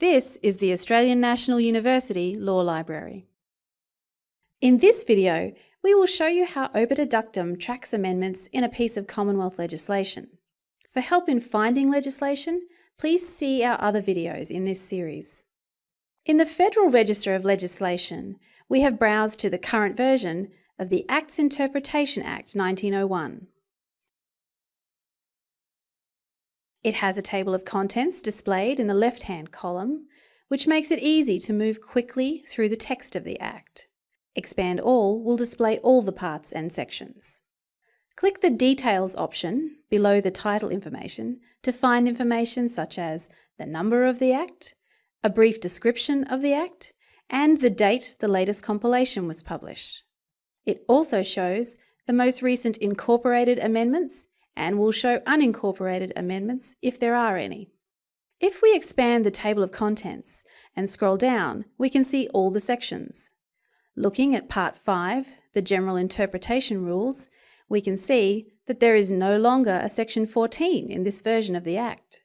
This is the Australian National University Law Library. In this video, we will show you how Obiter tracks amendments in a piece of Commonwealth legislation. For help in finding legislation, please see our other videos in this series. In the Federal Register of Legislation, we have browsed to the current version of the Acts Interpretation Act 1901. It has a table of contents displayed in the left-hand column, which makes it easy to move quickly through the text of the Act. Expand All will display all the parts and sections. Click the Details option below the title information to find information such as the number of the Act, a brief description of the Act, and the date the latest compilation was published. It also shows the most recent incorporated amendments and will show unincorporated amendments if there are any. If we expand the table of contents and scroll down, we can see all the sections. Looking at Part 5, the General Interpretation Rules, we can see that there is no longer a Section 14 in this version of the Act.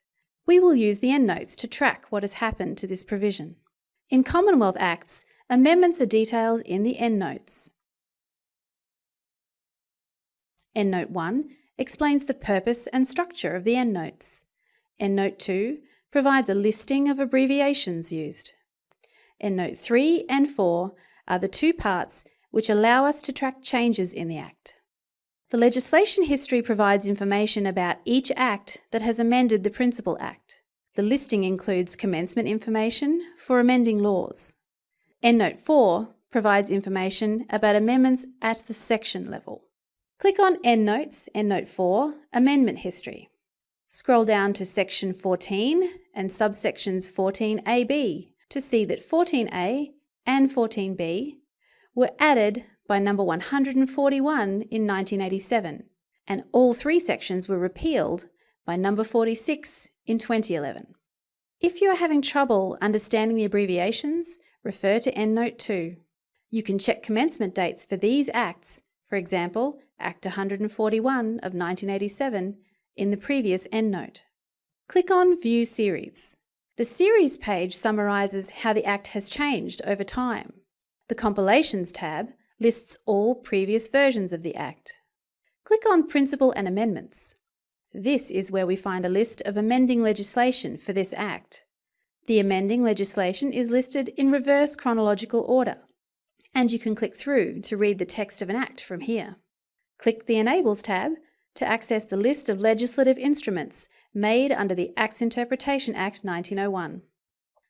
We will use the endnotes to track what has happened to this provision. In Commonwealth Acts, amendments are detailed in the endnotes. Endnote 1 explains the purpose and structure of the endnotes. Endnote 2 provides a listing of abbreviations used. Endnote 3 and 4 are the two parts which allow us to track changes in the Act. The legislation history provides information about each Act that has amended the Principal Act. The listing includes commencement information for amending laws. Endnote 4 provides information about amendments at the section level. Click on EndNotes, EndNote 4, Amendment History. Scroll down to Section 14 and subsections 14AB to see that 14A and 14B were added by number 141 in 1987, and all three sections were repealed by number 46 in 2011. If you are having trouble understanding the abbreviations, refer to EndNote 2. You can check commencement dates for these acts, for example, Act 141 of 1987 in the previous endnote. Click on View Series. The Series page summarises how the Act has changed over time. The Compilations tab lists all previous versions of the Act. Click on Principal and Amendments. This is where we find a list of amending legislation for this Act. The amending legislation is listed in reverse chronological order, and you can click through to read the text of an Act from here. Click the Enables tab to access the list of legislative instruments made under the Acts Interpretation Act 1901.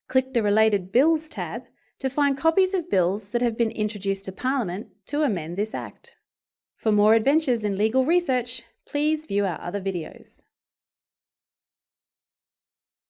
Click the Related Bills tab to find copies of bills that have been introduced to Parliament to amend this Act. For more adventures in legal research, please view our other videos.